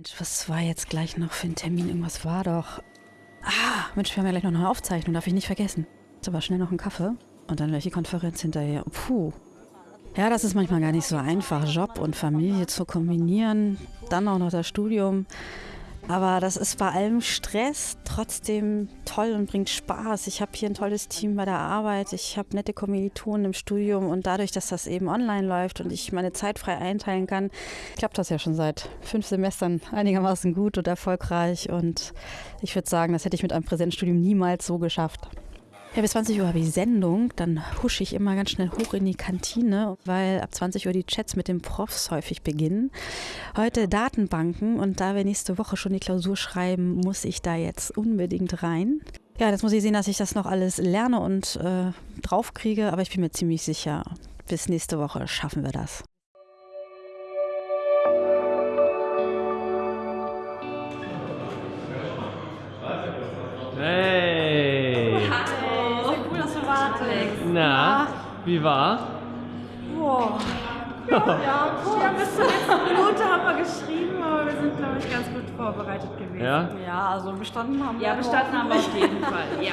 Mensch, was war jetzt gleich noch für ein Termin? Irgendwas war doch. Ah, Mensch, wir haben ja gleich noch eine Aufzeichnung, darf ich nicht vergessen. Jetzt aber schnell noch einen Kaffee und dann welche Konferenz hinterher. Puh. Ja, das ist manchmal gar nicht so einfach, Job und Familie zu kombinieren. Dann auch noch das Studium. Aber das ist bei allem Stress trotzdem toll und bringt Spaß. Ich habe hier ein tolles Team bei der Arbeit. Ich habe nette Kommilitonen im Studium und dadurch, dass das eben online läuft und ich meine Zeit frei einteilen kann, klappt das ja schon seit fünf Semestern einigermaßen gut und erfolgreich. Und ich würde sagen, das hätte ich mit einem Präsenzstudium niemals so geschafft. Ja, bis 20 Uhr habe ich Sendung, dann husche ich immer ganz schnell hoch in die Kantine, weil ab 20 Uhr die Chats mit den Profs häufig beginnen. Heute Datenbanken und da wir nächste Woche schon die Klausur schreiben, muss ich da jetzt unbedingt rein. Ja, jetzt muss ich sehen, dass ich das noch alles lerne und äh, draufkriege, aber ich bin mir ziemlich sicher, bis nächste Woche schaffen wir das. Na, wie war? Boah. Ja, ja, bis zur letzten Minute haben wir geschrieben, aber wir sind, glaube ich, ganz gut vorbereitet gewesen. Ja? Ja, also bestanden haben wir. Ja, bestanden haben wir auf jeden Fall, ja.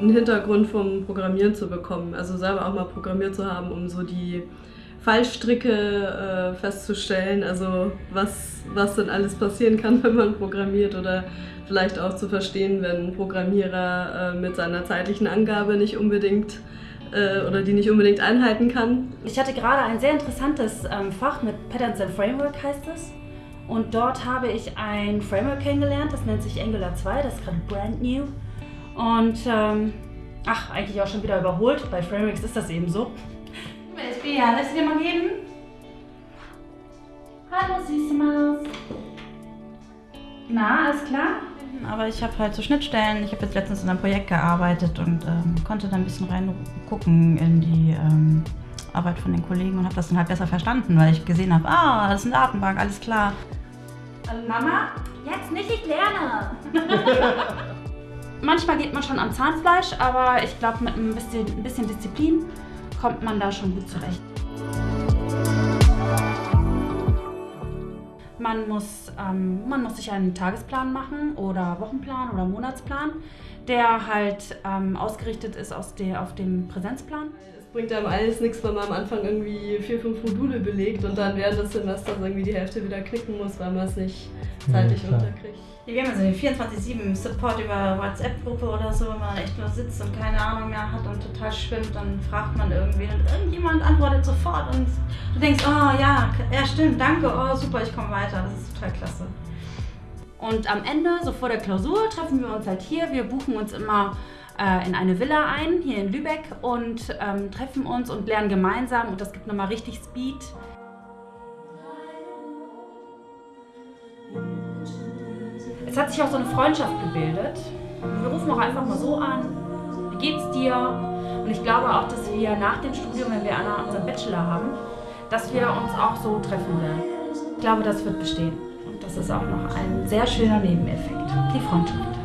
einen Hintergrund vom Programmieren zu bekommen. Also selber auch mal programmiert zu haben, um so die Fallstricke äh, festzustellen, also was, was denn alles passieren kann, wenn man programmiert oder vielleicht auch zu verstehen, wenn ein Programmierer äh, mit seiner zeitlichen Angabe nicht unbedingt äh, oder die nicht unbedingt einhalten kann. Ich hatte gerade ein sehr interessantes ähm, Fach mit Patterns and Framework heißt es. Und dort habe ich ein Framework kennengelernt, das nennt sich Angular 2, das ist gerade brand new. Und ähm, ach, eigentlich auch schon wieder überholt. Bei Frameworks ist das eben so. Ja, lass dir mal geben. Hallo, süße Maus. Na, alles klar? Aber ich habe halt so Schnittstellen. Ich habe jetzt letztens in einem Projekt gearbeitet und ähm, konnte da ein bisschen reingucken in die ähm, Arbeit von den Kollegen und habe das dann halt besser verstanden, weil ich gesehen habe, ah, das ist eine Datenbank, alles klar. Mama, jetzt nicht, ich lerne. Manchmal geht man schon am Zahnfleisch, aber ich glaube, mit ein bisschen, ein bisschen Disziplin kommt man da schon gut zurecht. Man muss, ähm, man muss sich einen Tagesplan machen oder Wochenplan oder Monatsplan, der halt ähm, ausgerichtet ist aus der, auf dem Präsenzplan. Es bringt einem alles nichts, wenn man am Anfang irgendwie vier, fünf Module belegt und dann während des Semesters irgendwie die Hälfte wieder knicken muss, weil man es nicht zeitlich ja, unterkriegt. Wir haben also den 24-7 Support über WhatsApp-Gruppe oder so, wenn man echt nur sitzt und keine Ahnung mehr hat und total schwimmt, dann fragt man irgendwen und irgendjemand antwortet sofort und du denkst, oh ja, ja stimmt, danke, oh super, ich komme weiter, das ist total klasse. Und am Ende, so vor der Klausur, treffen wir uns halt hier. Wir buchen uns immer äh, in eine Villa ein, hier in Lübeck und ähm, treffen uns und lernen gemeinsam und das gibt nochmal richtig Speed. Es hat sich auch so eine Freundschaft gebildet. Wir rufen auch einfach mal so an, wie geht's dir? Und ich glaube auch, dass wir nach dem Studium, wenn wir unseren Bachelor haben, dass wir uns auch so treffen werden. Ich glaube, das wird bestehen. Und das ist auch noch ein sehr schöner Nebeneffekt, die Freundschaft.